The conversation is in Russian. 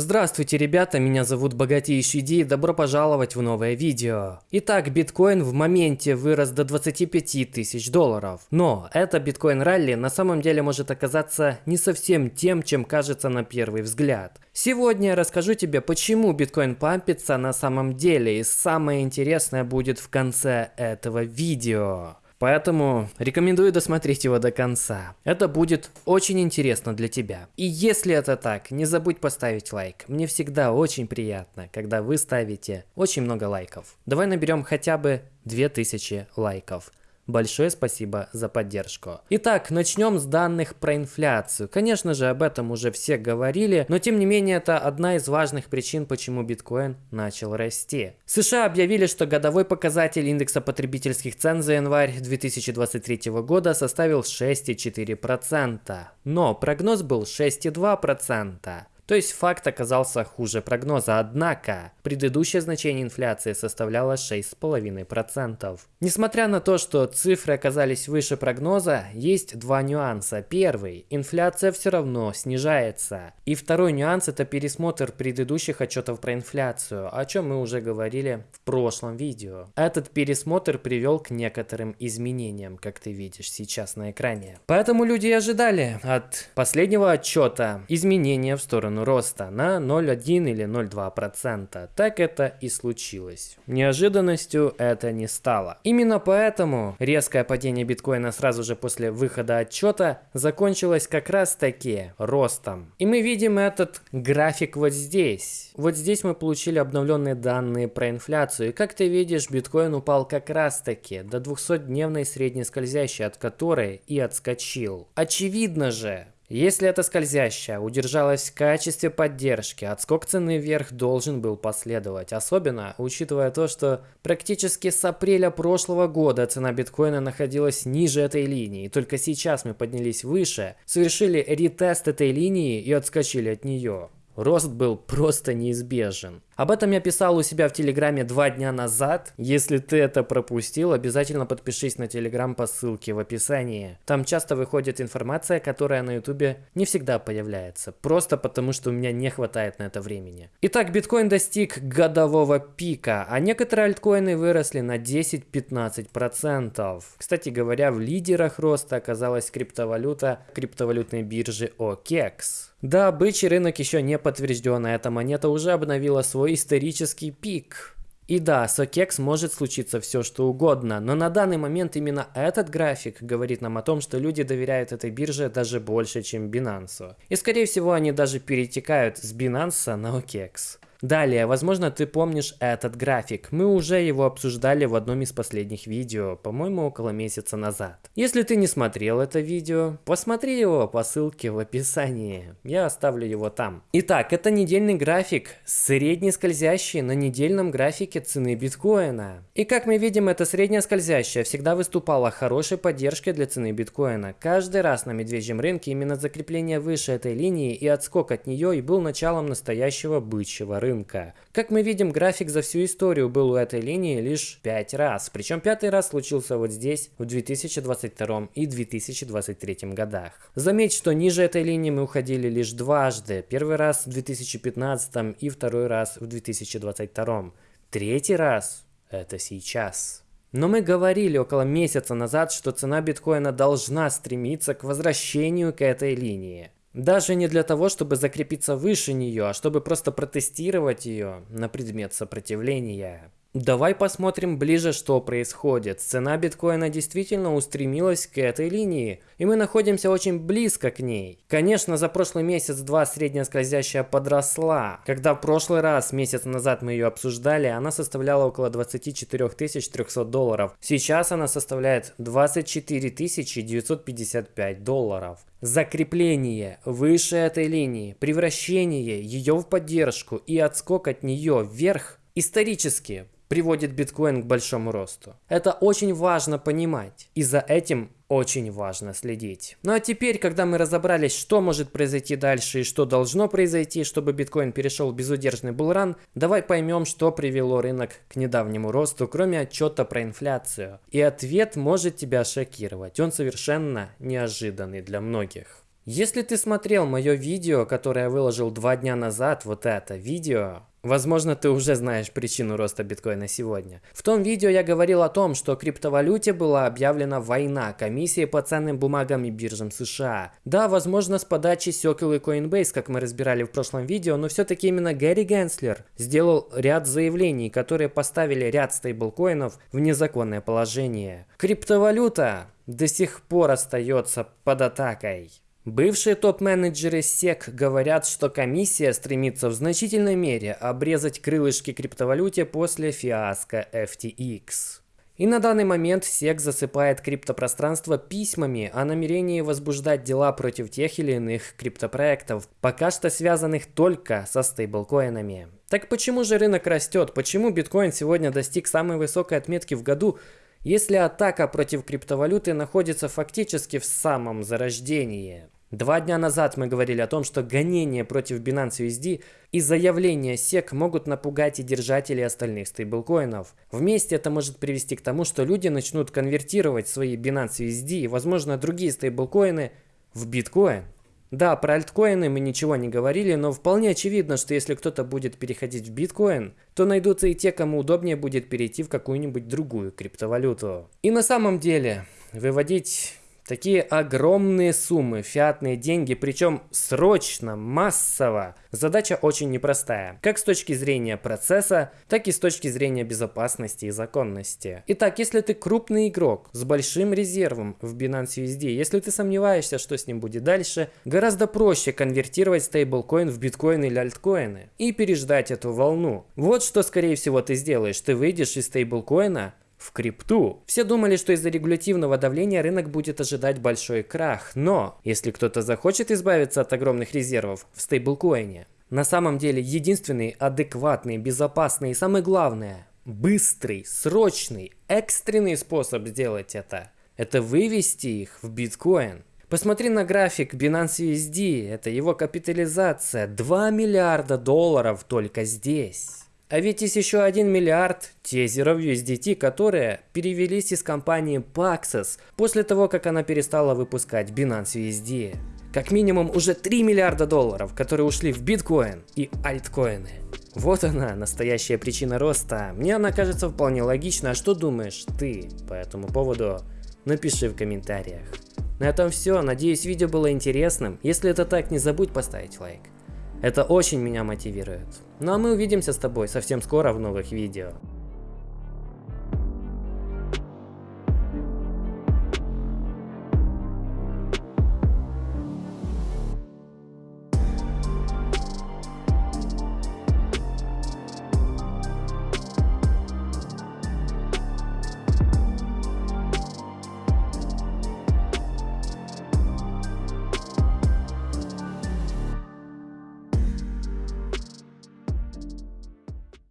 Здравствуйте, ребята, меня зовут Богатейший Ди и добро пожаловать в новое видео. Итак, биткоин в моменте вырос до 25 тысяч долларов. Но это биткоин-ралли на самом деле может оказаться не совсем тем, чем кажется на первый взгляд. Сегодня я расскажу тебе, почему биткоин пампится на самом деле и самое интересное будет в конце этого видео. Поэтому рекомендую досмотреть его до конца. Это будет очень интересно для тебя. И если это так, не забудь поставить лайк. Мне всегда очень приятно, когда вы ставите очень много лайков. Давай наберем хотя бы 2000 лайков. Большое спасибо за поддержку. Итак, начнем с данных про инфляцию. Конечно же, об этом уже все говорили, но тем не менее это одна из важных причин, почему биткоин начал расти. США объявили, что годовой показатель индекса потребительских цен за январь 2023 года составил 6,4%, но прогноз был 6,2%. То есть факт оказался хуже прогноза, однако предыдущее значение инфляции составляло 6,5%. Несмотря на то, что цифры оказались выше прогноза, есть два нюанса. Первый – инфляция все равно снижается. И второй нюанс – это пересмотр предыдущих отчетов про инфляцию, о чем мы уже говорили в прошлом видео. Этот пересмотр привел к некоторым изменениям, как ты видишь сейчас на экране. Поэтому люди ожидали от последнего отчета изменения в сторону сторону роста на 0,1 или 0,2%. Так это и случилось. Неожиданностью это не стало. Именно поэтому резкое падение биткоина сразу же после выхода отчета закончилось как раз таки ростом. И мы видим этот график вот здесь. Вот здесь мы получили обновленные данные про инфляцию. И как ты видишь, биткоин упал как раз таки до 200-дневной средней скользящей, от которой и отскочил. Очевидно же, если эта скользящая удержалась в качестве поддержки, отскок цены вверх должен был последовать, особенно учитывая то, что практически с апреля прошлого года цена биткоина находилась ниже этой линии, и только сейчас мы поднялись выше, совершили ретест этой линии и отскочили от нее. Рост был просто неизбежен. Об этом я писал у себя в Телеграме два дня назад. Если ты это пропустил, обязательно подпишись на Телеграм по ссылке в описании. Там часто выходит информация, которая на Ютубе не всегда появляется. Просто потому, что у меня не хватает на это времени. Итак, биткоин достиг годового пика, а некоторые альткоины выросли на 10-15%. Кстати говоря, в лидерах роста оказалась криптовалюта криптовалютной биржи OKEX. Да, бычий рынок еще не подтвержден, а эта монета уже обновила свой исторический пик. И да, с OKEX может случиться все что угодно, но на данный момент именно этот график говорит нам о том, что люди доверяют этой бирже даже больше, чем Binance. И скорее всего они даже перетекают с Binance на OKEX. Далее, возможно, ты помнишь этот график. Мы уже его обсуждали в одном из последних видео, по-моему, около месяца назад. Если ты не смотрел это видео, посмотри его по ссылке в описании. Я оставлю его там. Итак, это недельный график, средний скользящий на недельном графике цены биткоина. И как мы видим, эта средняя скользящая всегда выступала хорошей поддержкой для цены биткоина. Каждый раз на медвежьем рынке именно закрепление выше этой линии и отскок от нее и был началом настоящего бычьего рынка рынка. Как мы видим, график за всю историю был у этой линии лишь 5 раз. Причем пятый раз случился вот здесь в 2022 и 2023 годах. Заметь, что ниже этой линии мы уходили лишь дважды. Первый раз в 2015 и второй раз в 2022. Третий раз это сейчас. Но мы говорили около месяца назад, что цена биткоина должна стремиться к возвращению к этой линии. Даже не для того, чтобы закрепиться выше нее, а чтобы просто протестировать ее на предмет сопротивления. Давай посмотрим ближе, что происходит. Цена биткоина действительно устремилась к этой линии, и мы находимся очень близко к ней. Конечно, за прошлый месяц-два средняя скользящая подросла. Когда в прошлый раз, месяц назад мы ее обсуждали, она составляла около 24 300 долларов. Сейчас она составляет 24 955 долларов. Закрепление выше этой линии, превращение ее в поддержку и отскок от нее вверх исторически приводит биткоин к большому росту. Это очень важно понимать, и за этим очень важно следить. Ну а теперь, когда мы разобрались, что может произойти дальше и что должно произойти, чтобы биткоин перешел в безудержный булран, давай поймем, что привело рынок к недавнему росту, кроме отчета про инфляцию. И ответ может тебя шокировать, он совершенно неожиданный для многих. Если ты смотрел мое видео, которое я выложил два дня назад, вот это видео, Возможно, ты уже знаешь причину роста биткоина сегодня. В том видео я говорил о том, что криптовалюте была объявлена война комиссии по ценным бумагам и биржам США. Да, возможно, с подачи Circle и Coinbase, как мы разбирали в прошлом видео, но все-таки именно Гэри Генслер сделал ряд заявлений, которые поставили ряд стейблкоинов в незаконное положение. Криптовалюта до сих пор остается под атакой. Бывшие топ-менеджеры SEC говорят, что комиссия стремится в значительной мере обрезать крылышки криптовалюте после фиаско FTX. И на данный момент SEC засыпает криптопространство письмами о намерении возбуждать дела против тех или иных криптопроектов, пока что связанных только со стейблкоинами. Так почему же рынок растет? Почему биткоин сегодня достиг самой высокой отметки в году, если атака против криптовалюты находится фактически в самом зарождении? Два дня назад мы говорили о том, что гонения против Binance USD и заявления SEC могут напугать и держателей остальных стейблкоинов. Вместе это может привести к тому, что люди начнут конвертировать свои Binance USD и, возможно, другие стейблкоины в биткоин. Да, про альткоины мы ничего не говорили, но вполне очевидно, что если кто-то будет переходить в биткоин, то найдутся и те, кому удобнее будет перейти в какую-нибудь другую криптовалюту. И на самом деле, выводить Такие огромные суммы, фиатные деньги, причем срочно, массово. Задача очень непростая, как с точки зрения процесса, так и с точки зрения безопасности и законности. Итак, если ты крупный игрок с большим резервом в Binance USD, если ты сомневаешься, что с ним будет дальше, гораздо проще конвертировать стейблкоин в биткоин или альткоины и переждать эту волну. Вот что скорее всего ты сделаешь. Ты выйдешь из стейблкоина, в крипту. Все думали, что из-за регулятивного давления рынок будет ожидать большой крах, но если кто-то захочет избавиться от огромных резервов в стейблкоине, на самом деле единственный адекватный, безопасный и самое главное, быстрый, срочный, экстренный способ сделать это – это вывести их в биткоин. Посмотри на график Binance USD, это его капитализация, 2 миллиарда долларов только здесь. А ведь есть еще 1 миллиард тезеров USDT, которые перевелись из компании Paxos после того, как она перестала выпускать Binance USD. Как минимум уже 3 миллиарда долларов, которые ушли в биткоин и альткоины. Вот она, настоящая причина роста. Мне она кажется вполне логична. А что думаешь ты по этому поводу? Напиши в комментариях. На этом все. Надеюсь, видео было интересным. Если это так, не забудь поставить лайк. Это очень меня мотивирует. Ну а мы увидимся с тобой совсем скоро в новых видео.